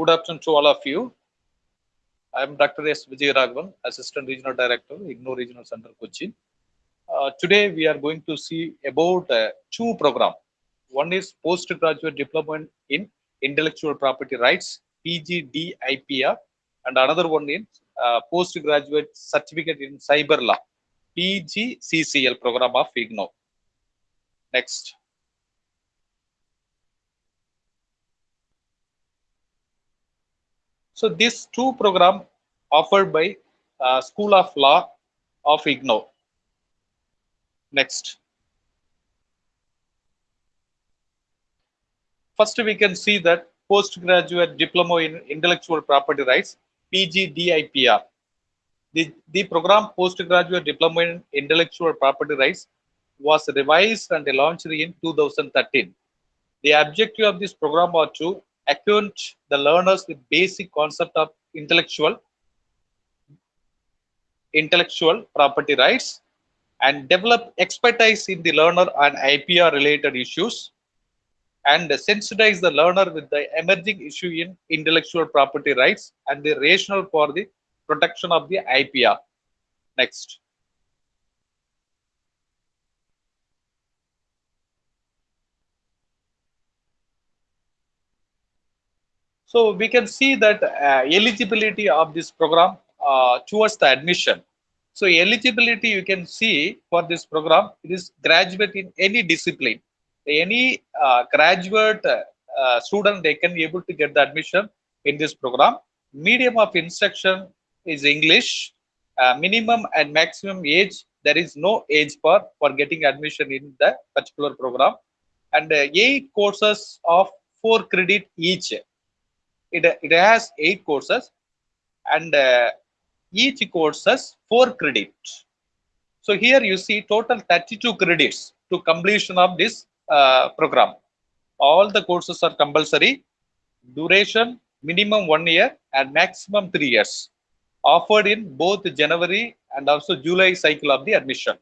Good afternoon to all of you. I am Dr. S. Vijay Raghavan, Assistant Regional Director, IGNOU Regional Center, Kochi. Uh, today we are going to see about uh, two programs. One is Postgraduate Diploma in Intellectual Property Rights, PGDIPR, and another one is uh, Postgraduate Certificate in Cyber Law, PGCCL program of IGNOU. Next. So these two program offered by uh, School of Law of IGNOU. Next. First, we can see that postgraduate diploma in intellectual property rights, PGDIPR. The, the program postgraduate diploma in intellectual property rights was revised and launched in 2013. The objective of this program was to acquaint the learners with basic concept of intellectual intellectual property rights and develop expertise in the learner on IPR related issues and sensitize the learner with the emerging issue in intellectual property rights and the rationale for the protection of the IPR. Next. So we can see that uh, eligibility of this program uh, towards the admission. So eligibility you can see for this program, it is graduate in any discipline. Any uh, graduate uh, student, they can be able to get the admission in this program. Medium of instruction is English. Uh, minimum and maximum age, there is no age for, for getting admission in the particular program. And uh, eight courses of four credit each it, it has eight courses and uh, each course has four credits. So here you see total 32 credits to completion of this uh, program. All the courses are compulsory, duration minimum one year and maximum three years, offered in both January and also July cycle of the admission.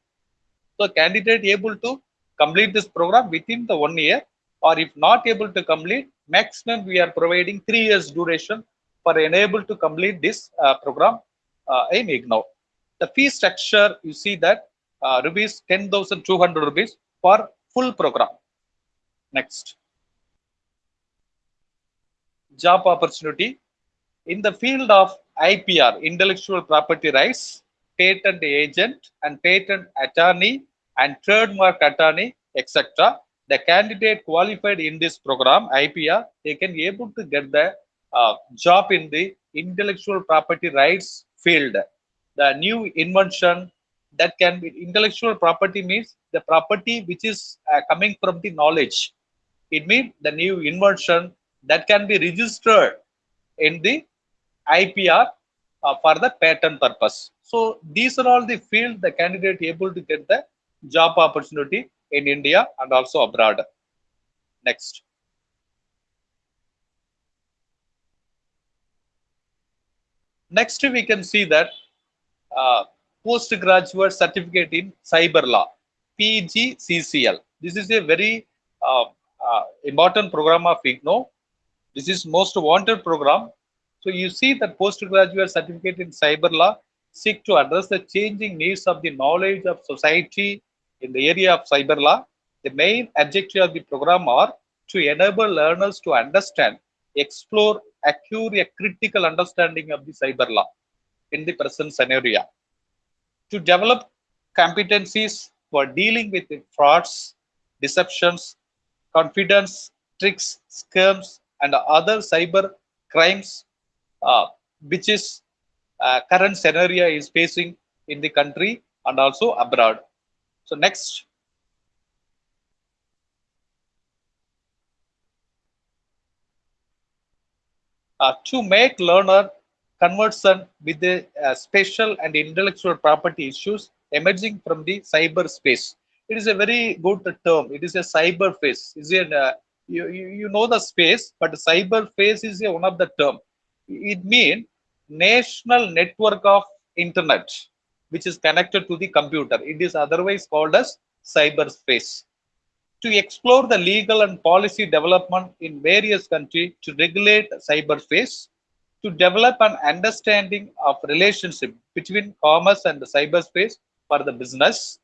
So candidate able to complete this program within the one year or if not able to complete maximum we are providing three years duration for enable to complete this uh, program uh, in IGNOU. The fee structure, you see that uh, rupees 10,200 rupees for full program. Next. Job opportunity. In the field of IPR, intellectual property rights, patent agent and patent attorney and trademark attorney, etc the candidate qualified in this program, IPR, they can be able to get the uh, job in the intellectual property rights field. The new invention that can be intellectual property means the property which is uh, coming from the knowledge. It means the new invention that can be registered in the IPR uh, for the patent purpose. So these are all the field the candidate able to get the job opportunity in India and also abroad. Next. Next, we can see that uh, postgraduate certificate in cyber law, PGCCL. This is a very uh, uh, important program of IGNOU. This is most wanted program. So you see that postgraduate certificate in cyber law seek to address the changing needs of the knowledge of society in the area of cyber law, the main objective of the program are to enable learners to understand, explore, acquire a critical understanding of the cyber law in the present scenario. To develop competencies for dealing with frauds, deceptions, confidence, tricks, scams, and other cyber crimes, uh, which is uh, current scenario is facing in the country and also abroad. So next. Uh, to make learner conversant with the uh, special and intellectual property issues emerging from the cyberspace. It is a very good term. It is a cyberspace. Is it? Uh, you, you know the space, but cyberspace is a, one of the term. It means national network of internet which is connected to the computer. It is otherwise called as cyberspace. to explore the legal and policy development in various countries to regulate cyberspace, to develop an understanding of relationship between commerce and the cyberspace for the business,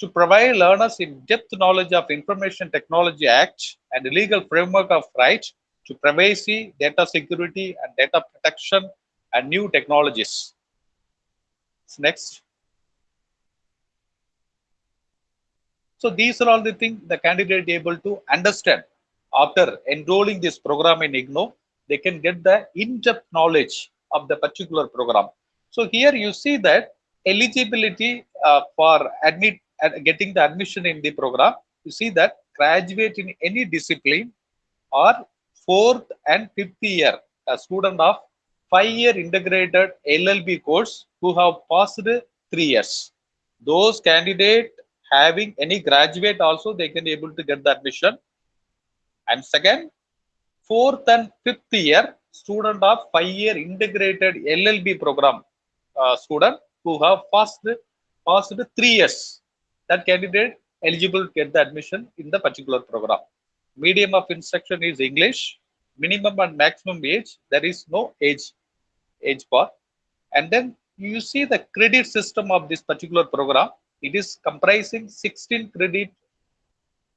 to provide learners in-depth knowledge of Information Technology Act and the legal framework of right to privacy, data security, and data protection and new technologies. Next. So these are all the things the candidate able to understand after enrolling this program in IGNOU. They can get the in-depth knowledge of the particular program. So here you see that eligibility uh, for admit uh, getting the admission in the program. You see that graduate in any discipline or fourth and fifth year a student of five-year integrated LLB course who have passed three years. Those candidate having any graduate also they can be able to get the admission. And second fourth and fifth year student of five year integrated llb program uh, student who have passed passed three years that candidate eligible to get the admission in the particular program. Medium of instruction is english minimum and maximum age there is no age age bar. And then you see the credit system of this particular program it is comprising 16 credit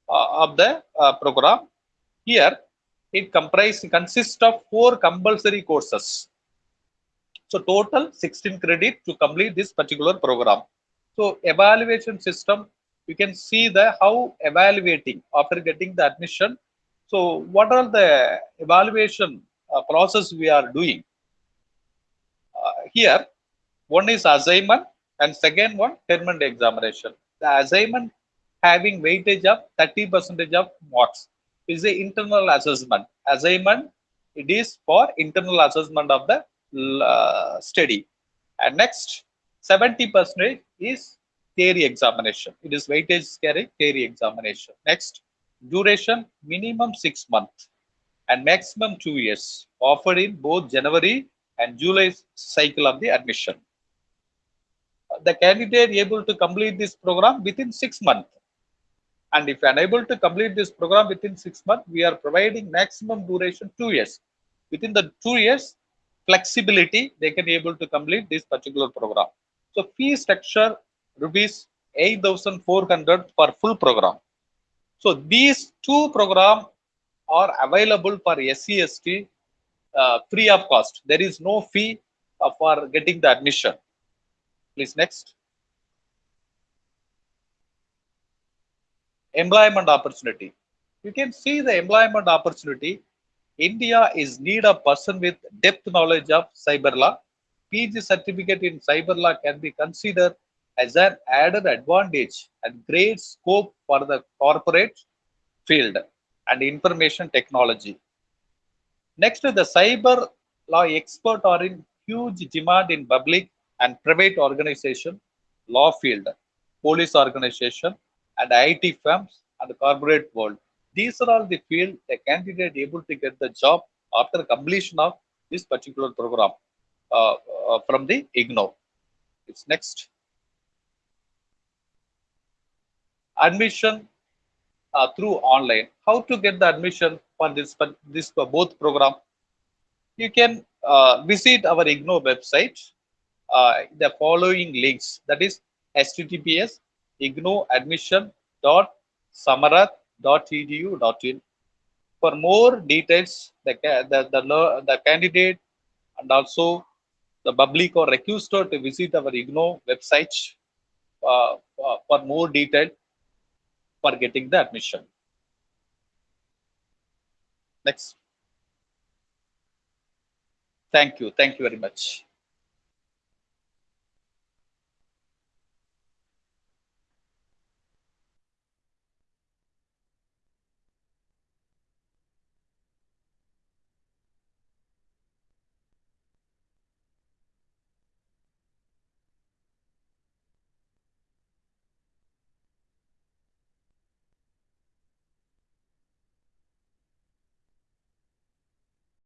uh, of the uh, program. Here, it comprises consists of four compulsory courses. So total 16 credit to complete this particular program. So evaluation system, you can see the how evaluating after getting the admission. So what are the evaluation uh, process we are doing? Uh, here, one is assignment, and second one term-end examination. The assignment having weightage of 30 percentage of marks is the internal assessment. Assignment it is for internal assessment of the uh, study. And next 70 percent is theory examination. It is weightage carry theory examination. Next duration minimum six months. And maximum two years offered in both january and july cycle of the admission the candidate able to complete this program within six months. And if unable to complete this program within six months, we are providing maximum duration two years. Within the two years, flexibility, they can be able to complete this particular program. So fee structure rupees 8,400 for full program. So these two programs are available for SCST uh, free of cost. There is no fee uh, for getting the admission. Please next. Employment opportunity. You can see the employment opportunity. India is need a person with depth knowledge of cyber law. PG certificate in cyber law can be considered as an added advantage and great scope for the corporate field and information technology. Next, the cyber law expert are in huge demand in public and private organization, law field, police organization, and IT firms and the corporate world. These are all the field the candidate able to get the job after completion of this particular program uh, uh, from the IGNOU. It's next. Admission uh, through online. How to get the admission for this this for both program? You can uh, visit our IGNOU website uh, the following links that is https ignouadmission.samarth.edu.in for more details the, the, the, the candidate and also the public or requester to visit our IGNOU website uh, uh, for more detail for getting the admission. Next. Thank you. Thank you very much.